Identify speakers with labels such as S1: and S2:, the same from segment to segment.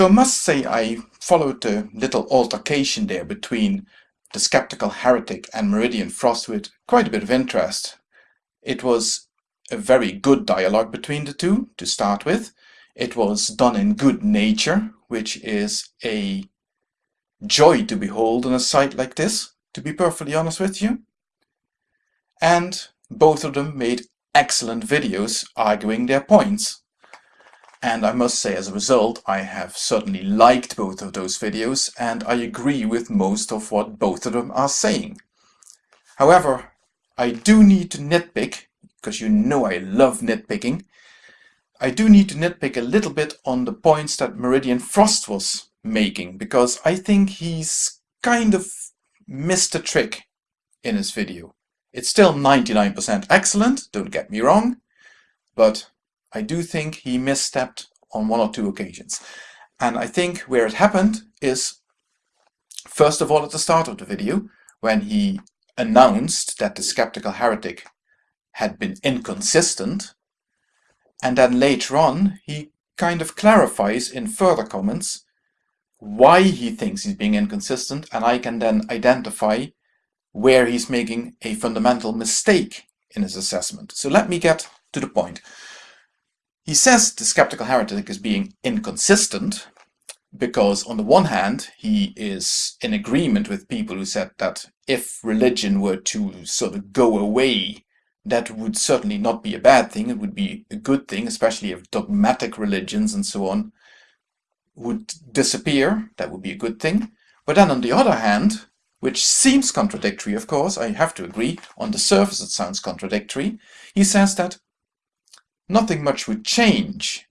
S1: So I must say I followed the little altercation there between the skeptical heretic and Meridian Frost with quite a bit of interest. It was a very good dialogue between the two to start with. It was done in good nature, which is a joy to behold on a site like this, to be perfectly honest with you. And both of them made excellent videos arguing their points. And I must say as a result, I have certainly liked both of those videos and I agree with most of what both of them are saying. However, I do need to nitpick, because you know I love nitpicking, I do need to nitpick a little bit on the points that Meridian Frost was making, because I think he's kind of missed a trick in his video. It's still 99% excellent, don't get me wrong, but I do think he misstepped on one or two occasions. And I think where it happened is, first of all at the start of the video, when he announced that the skeptical heretic had been inconsistent, and then later on he kind of clarifies in further comments why he thinks he's being inconsistent, and I can then identify where he's making a fundamental mistake in his assessment. So let me get to the point. He says the skeptical heretic is being inconsistent because on the one hand he is in agreement with people who said that if religion were to sort of go away that would certainly not be a bad thing, it would be a good thing, especially if dogmatic religions and so on would disappear, that would be a good thing. But then on the other hand, which seems contradictory of course, I have to agree, on the surface it sounds contradictory, he says that nothing much would change.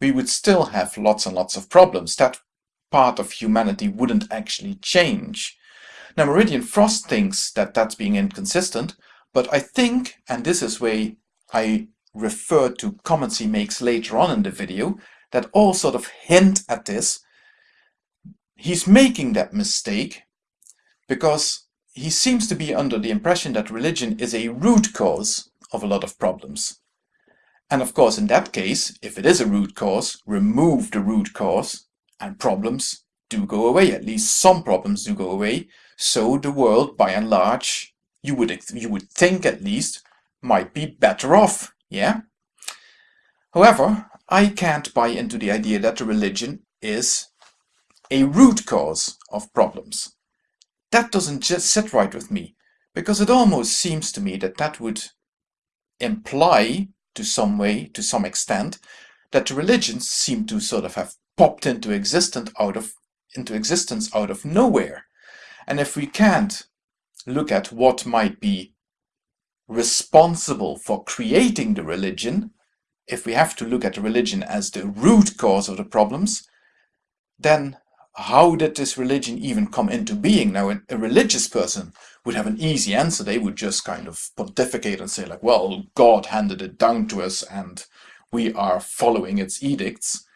S1: We would still have lots and lots of problems. That part of humanity wouldn't actually change. Now Meridian Frost thinks that that's being inconsistent, but I think, and this is where I refer to comments he makes later on in the video, that all sort of hint at this. He's making that mistake because he seems to be under the impression that religion is a root cause of a lot of problems. And of course, in that case, if it is a root cause, remove the root cause and problems do go away. At least some problems do go away. So the world, by and large, you would, you would think at least, might be better off, yeah? However, I can't buy into the idea that the religion is a root cause of problems. That doesn't just sit right with me, because it almost seems to me that that would imply to some way, to some extent, that religions seem to sort of have popped into existence out of into existence out of nowhere. And if we can't look at what might be responsible for creating the religion, if we have to look at the religion as the root cause of the problems, then how did this religion even come into being? Now, a religious person would have an easy answer. They would just kind of pontificate and say like, well, God handed it down to us and we are following its edicts.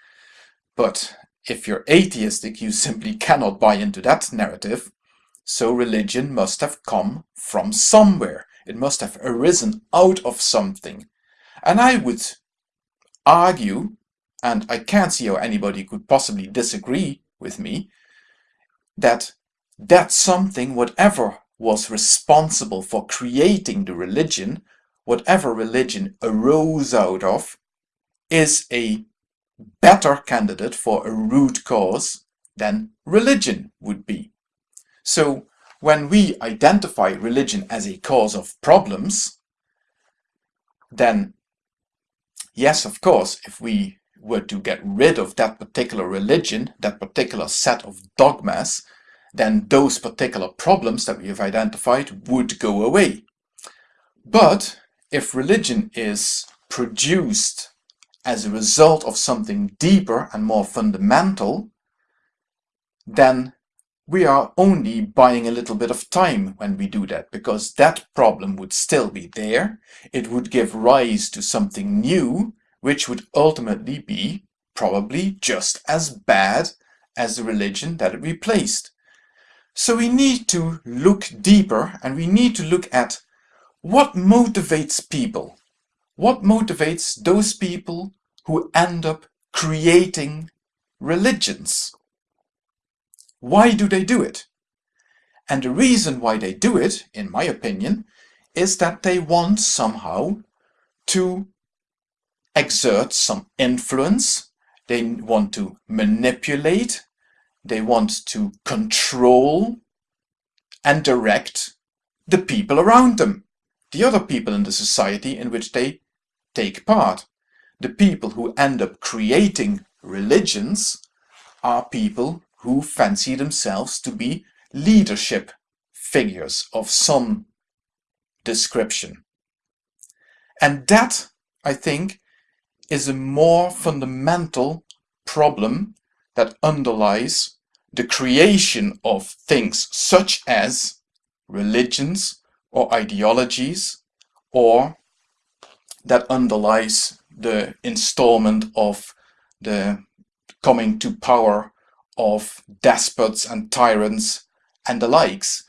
S1: But if you're atheistic, you simply cannot buy into that narrative. So religion must have come from somewhere. It must have arisen out of something. And I would argue, and I can't see how anybody could possibly disagree with me, that that something, whatever was responsible for creating the religion, whatever religion arose out of, is a better candidate for a root cause than religion would be. So when we identify religion as a cause of problems, then yes, of course, if we were to get rid of that particular religion, that particular set of dogmas, then those particular problems that we have identified would go away. But if religion is produced as a result of something deeper and more fundamental, then we are only buying a little bit of time when we do that, because that problem would still be there. It would give rise to something new, which would ultimately be probably just as bad as the religion that it replaced. So we need to look deeper and we need to look at what motivates people. What motivates those people who end up creating religions. Why do they do it? And the reason why they do it, in my opinion, is that they want somehow to exert some influence, they want to manipulate, they want to control and direct the people around them, the other people in the society in which they take part. The people who end up creating religions are people who fancy themselves to be leadership figures of some description. And that, I think, is a more fundamental problem that underlies the creation of things such as religions or ideologies or that underlies the installment of the coming to power of despots and tyrants and the likes.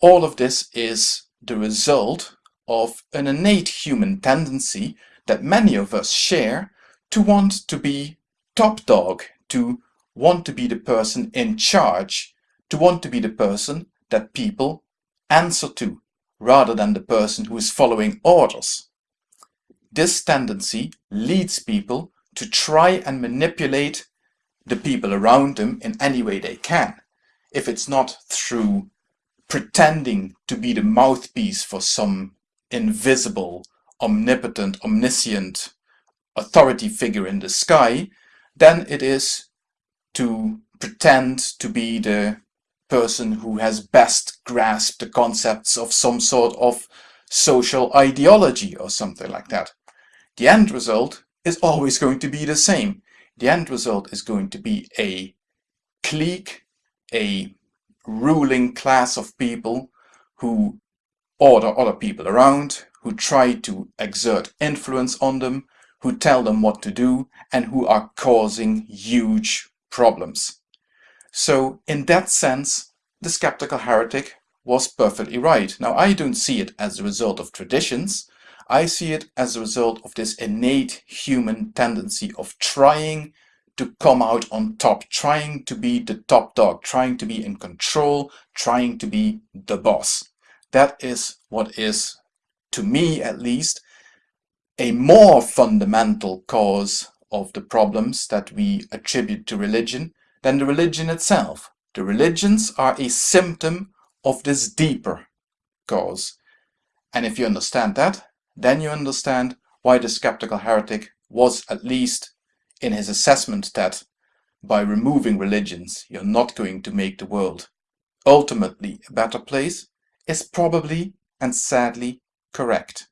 S1: All of this is the result of an innate human tendency that many of us share to want to be top dog, to want to be the person in charge, to want to be the person that people answer to, rather than the person who is following orders. This tendency leads people to try and manipulate the people around them in any way they can. If it's not through pretending to be the mouthpiece for some invisible, omnipotent, omniscient authority figure in the sky, then it is to pretend to be the person who has best grasped the concepts of some sort of social ideology or something like that. The end result is always going to be the same. The end result is going to be a clique, a ruling class of people who order other people around, who try to exert influence on them, who tell them what to do, and who are causing huge problems. So in that sense, the skeptical heretic was perfectly right. Now I don't see it as a result of traditions, I see it as a result of this innate human tendency of trying to come out on top, trying to be the top dog, trying to be in control, trying to be the boss. That is what is, to me at least, a more fundamental cause of the problems that we attribute to religion than the religion itself. The religions are a symptom of this deeper cause. And if you understand that, then you understand why the skeptical heretic was at least in his assessment that by removing religions you're not going to make the world ultimately a better place is probably and sadly correct.